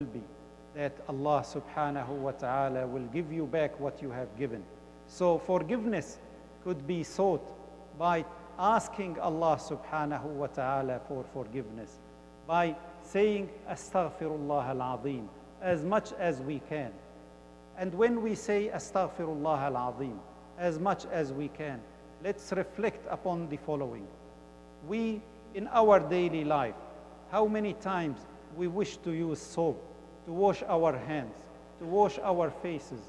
will be that Allah subhanahu wa ta'ala will give you back what you have given. So forgiveness could be sought by asking Allah subhanahu wa ta'ala for forgiveness, by saying astaghfirullah al-azim as much as we can. And when we say astaghfirullah al-azim as much as we can, let's reflect upon the following. We, in our daily life, how many times we wish to use soap to wash our hands, to wash our faces,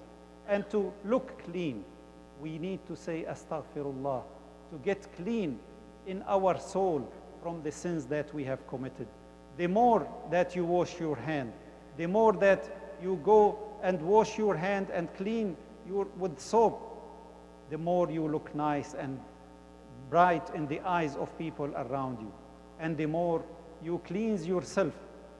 and to look clean. We need to say astaghfirullah to get clean in our soul from the sins that we have committed. The more that you wash your hand, the more that you go and wash your hand and clean your, with soap, the more you look nice and bright in the eyes of people around you. And the more you cleanse yourself,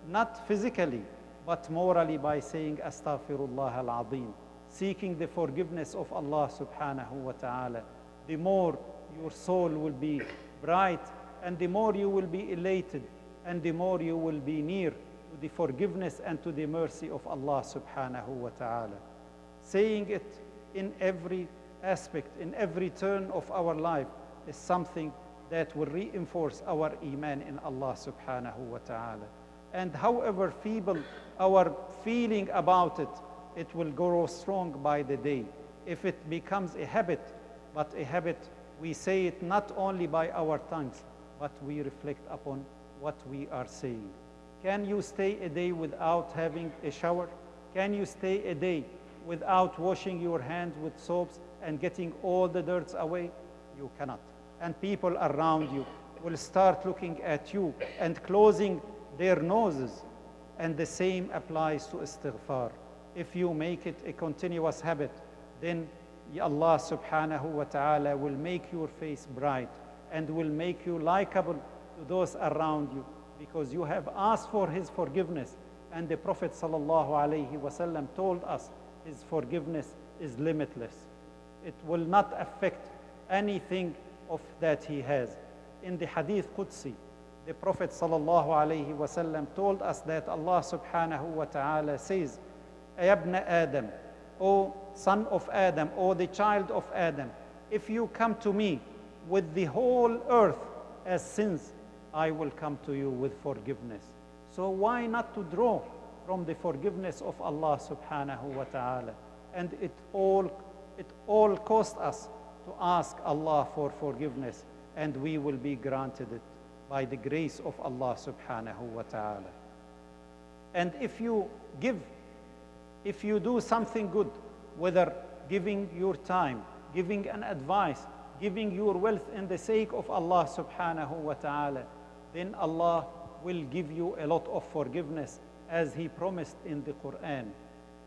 not physically, but morally by saying astaghfirullah al-azim, seeking the forgiveness of Allah subhanahu wa ta'ala, the more your soul will be bright and the more you will be elated and the more you will be near to the forgiveness and to the mercy of Allah subhanahu wa ta'ala. Saying it in every aspect, in every turn of our life is something that will reinforce our iman in Allah subhanahu wa ta'ala. And however feeble our feeling about it, it will grow strong by the day. If it becomes a habit, but a habit, we say it not only by our tongues, but we reflect upon what we are saying. Can you stay a day without having a shower? Can you stay a day without washing your hands with soaps and getting all the dirts away? You cannot. And people around you will start looking at you and closing their noses. And the same applies to istighfar. If you make it a continuous habit, then Allah subhanahu wa ta'ala will make your face bright and will make you likable to those around you because you have asked for his forgiveness. And the Prophet sallallahu alayhi wasallam told us his forgiveness is limitless. It will not affect anything of that he has. In the Hadith Qudsi, the Prophet wasallam told us that Allah subhanahu wa ta'ala says, Ayabna Adam, O son of Adam, O the child of Adam, if you come to me with the whole earth as sins, I will come to you with forgiveness. So why not to draw from the forgiveness of Allah subhanahu wa ta'ala? And it all, it all cost us to ask Allah for forgiveness and we will be granted it by the grace of Allah subhanahu wa ta'ala. And if you give, if you do something good, whether giving your time, giving an advice, giving your wealth in the sake of Allah subhanahu wa ta'ala, then Allah will give you a lot of forgiveness as He promised in the Quran.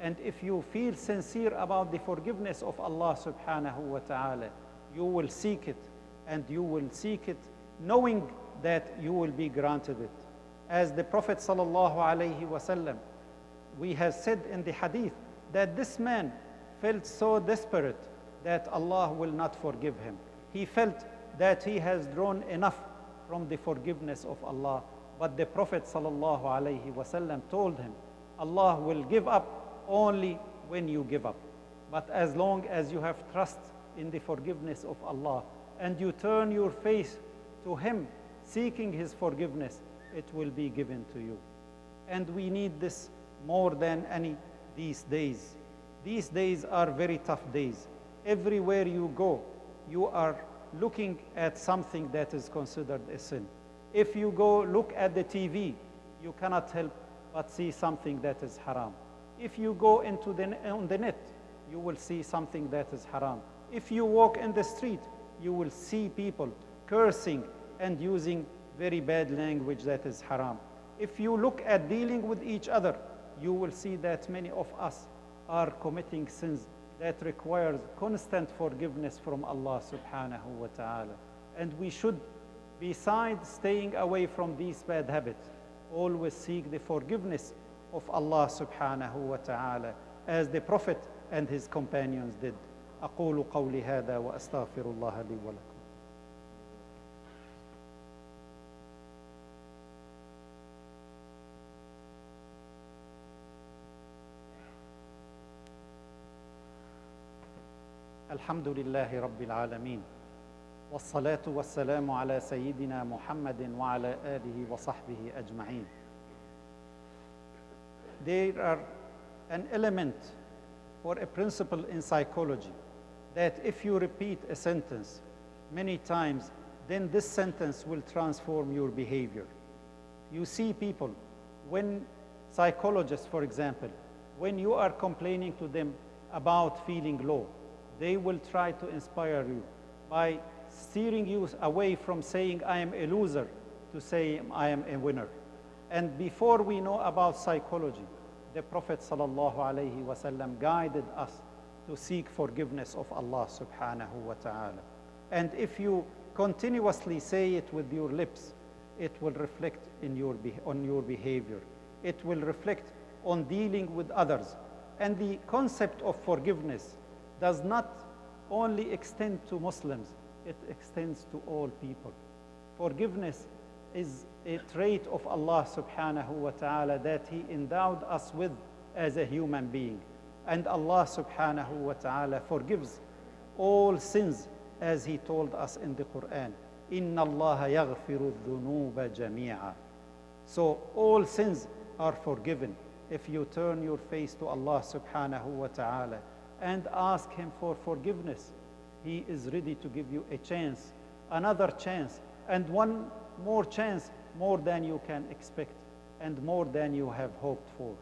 And if you feel sincere about the forgiveness of Allah subhanahu wa ta'ala, you will seek it and you will seek it knowing that you will be granted it. As the Prophet sallallahu wasallam, we have said in the hadith that this man felt so desperate that Allah will not forgive him. He felt that he has drawn enough from the forgiveness of Allah. But the Prophet sallallahu wasallam told him, Allah will give up only when you give up. But as long as you have trust in the forgiveness of Allah and you turn your face to Him, seeking His forgiveness, it will be given to you. And we need this more than any these days. These days are very tough days. Everywhere you go, you are looking at something that is considered a sin. If you go look at the TV, you cannot help but see something that is haram. If you go into the, on the net, you will see something that is haram. If you walk in the street, you will see people cursing and using very bad language that is haram. If you look at dealing with each other, you will see that many of us are committing sins that requires constant forgiveness from Allah subhanahu wa ta'ala. And we should, besides staying away from these bad habits, always seek the forgiveness of Allah subhanahu wa ta'ala as the Prophet and his companions did. أقول قولي هذا وأستغفر الله لي ولكم الحمد لله رب العالمين والصلاة والسلام على سيدنا محمد وعلى آله وصحبه أجمعين. There are an element or a principle in psychology that if you repeat a sentence many times, then this sentence will transform your behavior. You see people, when psychologists, for example, when you are complaining to them about feeling low, they will try to inspire you by steering you away from saying, I am a loser, to say, I am a winner. And before we know about psychology, the Prophet ﷺ guided us to seek forgiveness of Allah subhanahu wa ta'ala. And if you continuously say it with your lips, it will reflect in your on your behavior. It will reflect on dealing with others. And the concept of forgiveness does not only extend to Muslims, it extends to all people. Forgiveness is a trait of Allah subhanahu wa ta'ala that He endowed us with as a human being. And Allah subhanahu wa ta'ala forgives all sins as He told us in the Quran. Inna Allah yaghfiru dhunuba jami'a. So all sins are forgiven if you turn your face to Allah subhanahu wa ta'ala and ask Him for forgiveness. He is ready to give you a chance, another chance, and one more chance, more than you can expect, and more than you have hoped for.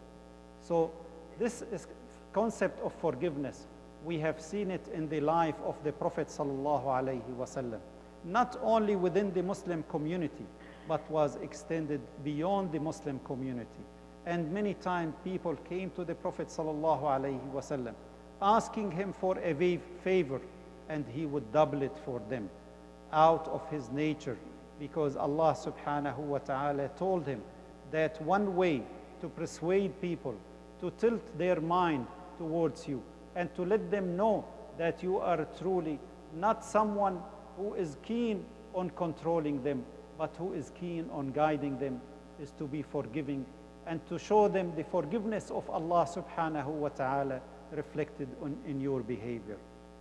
So this is concept of forgiveness. We have seen it in the life of the Prophet sallallahu alaihi wasallam, not only within the Muslim community, but was extended beyond the Muslim community. And many times people came to the Prophet sallallahu alaihi wasallam, asking him for a favor, and he would double it for them out of his nature because Allah subhanahu wa ta'ala told him that one way to persuade people to tilt their mind towards you and to let them know that you are truly not someone who is keen on controlling them, but who is keen on guiding them, is to be forgiving and to show them the forgiveness of Allah subhanahu wa ta'ala reflected on, in your behavior.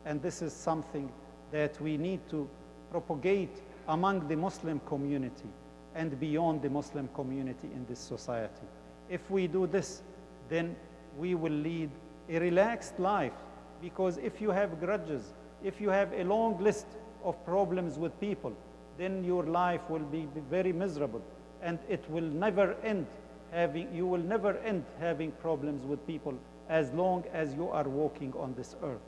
And this is something that we need to propagate among the Muslim community and beyond the Muslim community in this society. If we do this, then we will lead a relaxed life because if you have grudges, if you have a long list of problems with people, then your life will be very miserable and it will never end having, you will never end having problems with people as long as you are walking on this earth.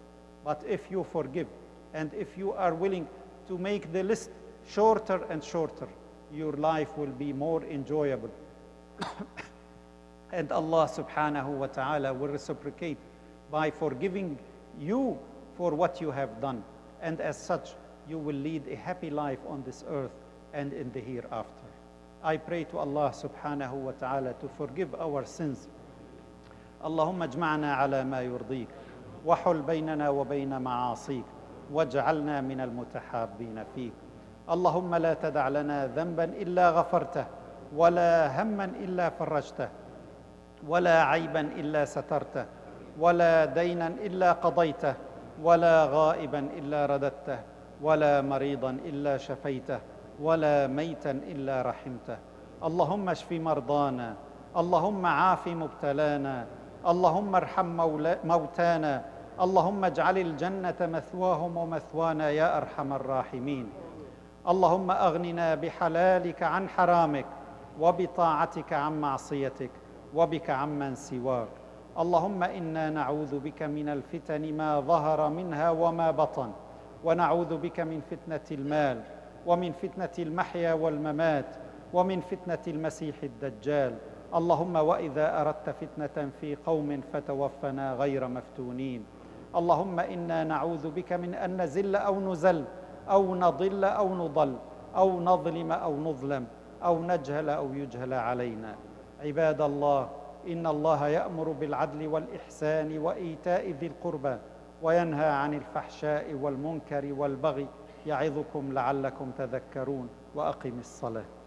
But if you forgive and if you are willing to make the list shorter and shorter, your life will be more enjoyable. and Allah subhanahu wa ta'ala will reciprocate by forgiving you for what you have done. And as such, you will lead a happy life on this earth and in the hereafter. I pray to Allah subhanahu wa ta'ala to forgive our sins. اللهم اجمعنا على ما يرضيك وحل بيننا وبين معاصيك واجعلنا من المتحابين فيك. اللهم لا تدع لنا ذنبا إلا غفرته ولا هما إلا فرجته ولا عيبا إلا سترته ولا دينا إلا قضيته ولا غائبا إلا رددته ولا مريضا إلا شفيته ولا ميتا إلا رحمته. اللهم اشف مرضانا اللهم عاف مبتلانا اللهم ارحم موتانا. اللهم اجعل الجنة مثواهم ومثوانا يا أرحم الراحمين. اللهم أغننا بحلالك عن حرامك وبطاعتك عن معصيتك وبك عمن سواك. اللهم إنا نعوذ بك من الفتن ما ظهر منها وما بطن ونعوذ بك من فتنة المال ومن فتنة المحيا والممات ومن فتنة المسيح الدجال. اللهم وإذا أردت فتنة في قوم فتوفنا غير مفتونين. اللهم إنا نعوذ بك من أن نزل أو نزل أو نضل أو نضل أو نظلم أو نظلم أو نجهل أو يجهل علينا. عباد الله إن الله يأمر بالعدل والإحسان وإيتاء ذي القربى وينهى عن الفحشاء والمنكر والبغي يعظكم لعلكم تذكرون وأقم الصلاة.